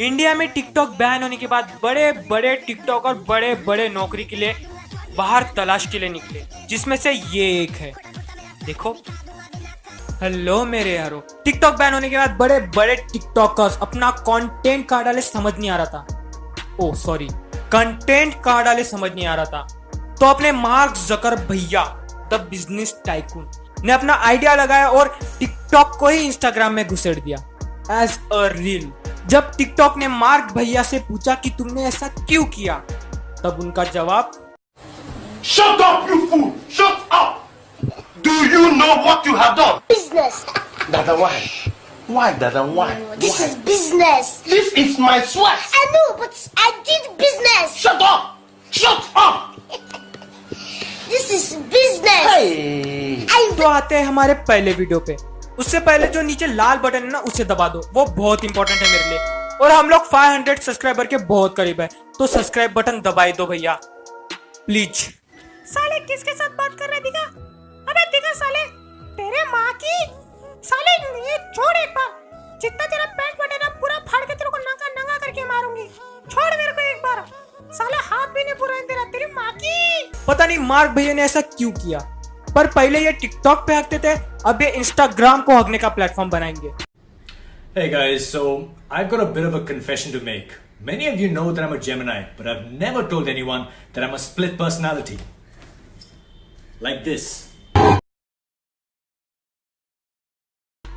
India में TikTok ban होने के बाद बड़े बड़े टिकटॉक और बड़े बड़े नौकरी के लिए बाहर तलाश के लिए निकले, जिसमें से ये एक है। देखो। हेलो मेरे यारो। टिकटॉक बैन होने के बाद बड़े बड़े टिकटॉकर्स अपना कंटेंट कहाँ डाले समझ नहीं आ रहा था। ओ सॉरी कंटेंट कहाँ डाले समझ नहीं आ रहा था। तो अपने मार्क जकर भैया, द बिज़नेस टाइकून ने अपना आइडिया लगाया और टिकटॉक को ही इंस्टाग्राम में घुसेड़ दिया। एज अ रील जब टिकटॉक ने मार्क भैया से पूछा कि तुमने ऐसा क्यों किया तब उनका जवाब Shut up, you fool! Shut up! Do you know what you have done? business. Dada, why? Why, Dada, why? This why? is business. This is my sweat! I know, but I did business. Shut up! Shut up! This is business. Hey! I तो आते हैं हमारे पहले video पे उससे पहले जो नीचे लाल बटन है ना उसे दबा दो। वो बहुत इंपॉर्टेंट है मेरे लिए। और हम लोग 500 सब्सक्राइबर के बहुत करीब है। तो सब्सक्राइब बटन दबाई दो भैया। प्लीज़ साले किसके साथ बात कर रहे दिखा अबे दिखा साले तेरे माँ की? साले ये छोड़ एक बार। जितना तेरा पैंट बटे ना पूरा फाड़ के तेरे को नंगा नंगा करके मारूँगी। छोड़ मेरे को एक बार। साला हाथ भी नहीं पूरा तेरा तेरी माँ की? पता नहीं मार्क भैया ने ऐसा क्यों किया? पर पहले ये टिकटॉक पे हकते थे अब ये इंस्टाग्राम को हकने का प्लेटफॉर्म बनाएँगे Hey guys, so I've got a bit of a confession to make. Many of you know that I'm a Gemini, but I've never told anyone that I'm a split personality. Like this.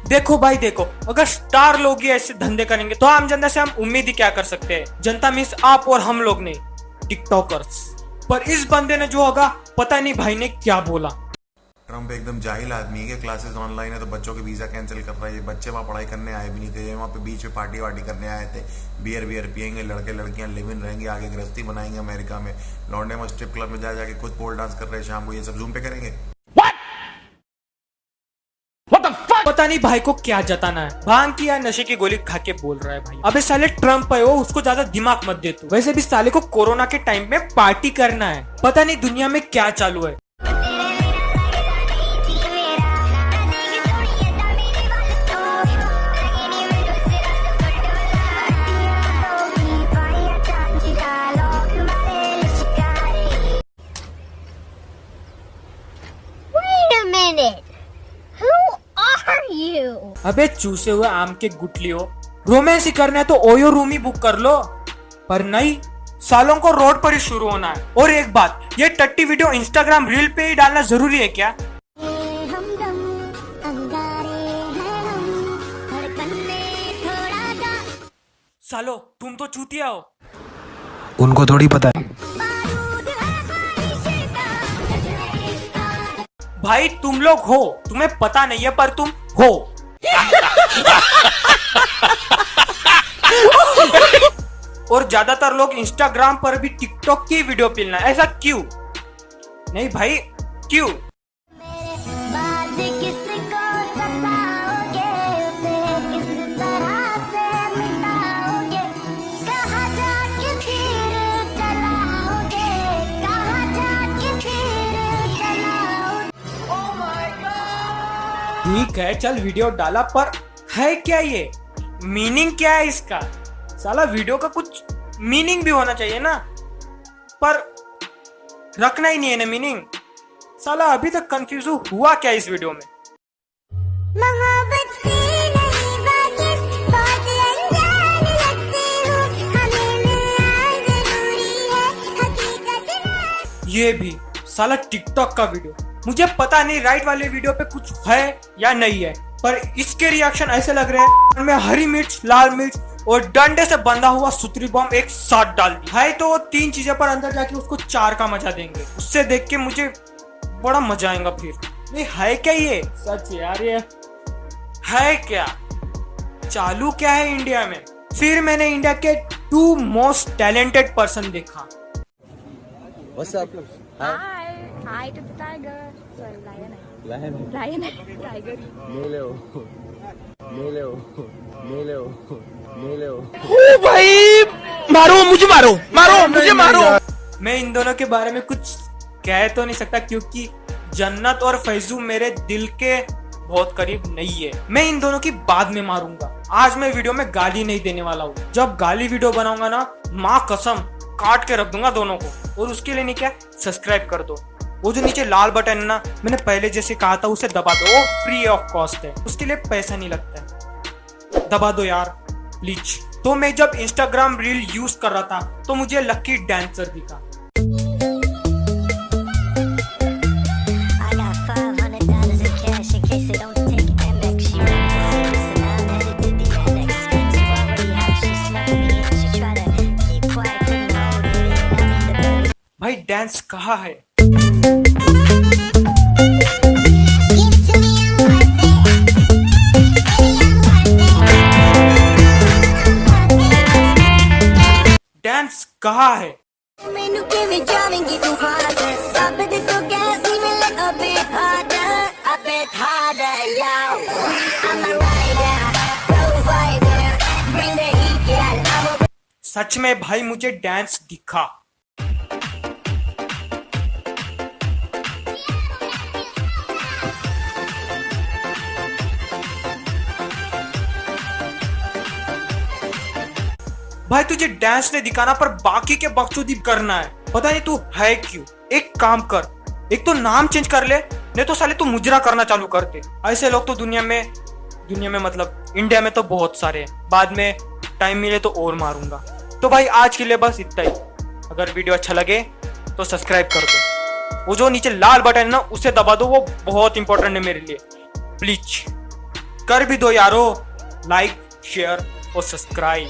देखो भाई देखो अगर star लोग ही ऐसे धंधे करेंगे तो आम जनता से हम उम्मीद ही क्या कर सकते हैं जनता मीन्स आप और हम लोग ने टिकटॉकर्स पर इस बंदे ने जो होगा पता नहीं भाई ने क्या बोला ट्रंप एकदम जाहिल आदमी है कि क्लासेस ऑनलाइन है तो बच्चों के वीज़ा कैंसिल कर रहा है। ये बच्चे वहाँ पढ़ाई करने आए भी नहीं थे वहाँ पे बीच में पार्टी वार्टी करने आए थे। बियर बियर पियेंगे लड़के लड़कियाँ लिव इन रहेंगे आगे गृहस्थी बनाएँगे अमेरिका में। लॉन्डे में स्ट्रिप क्लब में जा जाके खुद पोल डांस कर रहे हैं शाम को। ये सब जूम पे करेंगे? What? The पता नहीं भाई को क्या जताना है। भाँग की या नशे की गोली खा के बोल रहा है भाई। अबे साले ट्रंप है वो उसको ज़्यादा दिमाग मत दे तू। वैसे भी साले को कोरोना के टाइम में पार्टी करना है। पता नहीं दुनिया में क्या चालू है। Minute. Who are you? अबे चूसे हुए आम के गुटलियो रोमांस ही करना है तो ओयो रूम ही बुक कर लो। पर नहीं सालों को रोड पर ही शुरू होना है। और एक बात ये टट्टी वीडियो इंस्टाग्राम रील पे ही डालना ज़रूरी है क्या? हमदम अंगारे हैं हम। धड़कन में थोड़ा सा। सालो तुम तो चूतिया हो। उनको थोड़ी पता है। भाई तुम लोग हो, तुम्हें पता नहीं है पर तुम हो। और ज़्यादातर लोग इंस्टाग्राम पर भी टिकटॉक की वीडियो पिलना ऐसा क्यों? नहीं भाई, क्यों? ठीक है चल वीडियो डाला पर है क्या ये? मीनिंग क्या है इसका? साला वीडियो का कुछ मीनिंग भी होना चाहिए ना। पर रखना ही नहीं है ना मीनिंग साला अभी तक कंफ्यूज हुआ क्या इस वीडियो में? ये भी साला टिकटॉक का वीडियो मुझे पता नहीं राइट वाले वीडियो पे कुछ है या नहीं है पर इसके रिएक्शन ऐसे लग रहे हैं। में हरी मिर्च लाल मिर्च और डंडे से बंधा हुआ सुतरी बम एक साथ डाल दी है तो वो तीन चीज़ें पर अंदर जाके उसको चार का मज़ा देंगे। उससे देख के मुझे बड़ा मज़ा आएगा फिर। नहीं है क्या ये? सच यार ये। है क्या? चालू क्या है इंडिया में? फिर मैंने इंडिया के टू मोस्ट टैलेंटेड पर्सन देखा। Hi, hi. To the tiger. Sorry, lion. Lion. Lion. Tiger. मैं इन दोनों के बारे में कुछ कह तो नहीं सकता क्योंकि जन्नत और फैजू मेरे दिल के बहुत करीब नहीं है मैं इन दोनों की बाद में मारूँगा आज मैं वीडियो में गाली नहीं देने वाला हूँ जब गाली वीडियो बनाऊँगा ना माँ कसम काट के रख दूँगा दोनों को और उसके लिए नहीं क्या सब्सक्राइब कर दो वो जो नीचे लाल बटन है ना मैंने पहले जैसे कहा था उसे दबा दो। वो फ्री ऑफ़ कॉस्ट है। उसके लिए पैसा नहीं लगता है। दबा दो यार प्लीज़ तो मैं जब इंस्टाग्राम रील यूज़ कर रहा था तो मुझे लकी डांसर दिखा। भाई डांस five hundred कहाँ है ਮੈਨੂੰ ਕਿਵੇਂ ਜਾਵੇਂਗੀ ਤੂੰ ਹਾਰਡ ਸਭ ਦੇ ਤੋਂ ਗੈਸ ਹੀ ਮਿਲੇ a bit harder a bit harder yo I'm a rider provider bring the heat yeah I'm a सच में भाई मुझे डांस दिखा भाई, तुझे डांस नहीं दिखाना, पर बाकी के बकचोदी करना है। पता नहीं तू है क्यों? एक काम कर, एक तो नाम चेंज कर ले, नहीं तो साले तू मुजरा करना चालू कर दे। ऐसे लोग तो दुनिया में दुनिया में मतलब इंडिया में तो बहुत सारे हैं। बाद में टाइम मिले तो और मारूँगा। तो भाई, आज के लिए बस इतना ही। अगर वीडियो अच्छा लगे तो सब्सक्राइब कर दो। वो जो नीचे लाल बटन है ना, उसे दबा दो, वो बहुत इंपॉर्टेंट है मेरे लिए। प्लीज़ कर भी दो यारो। लाइक शेयर और सब्सक्राइब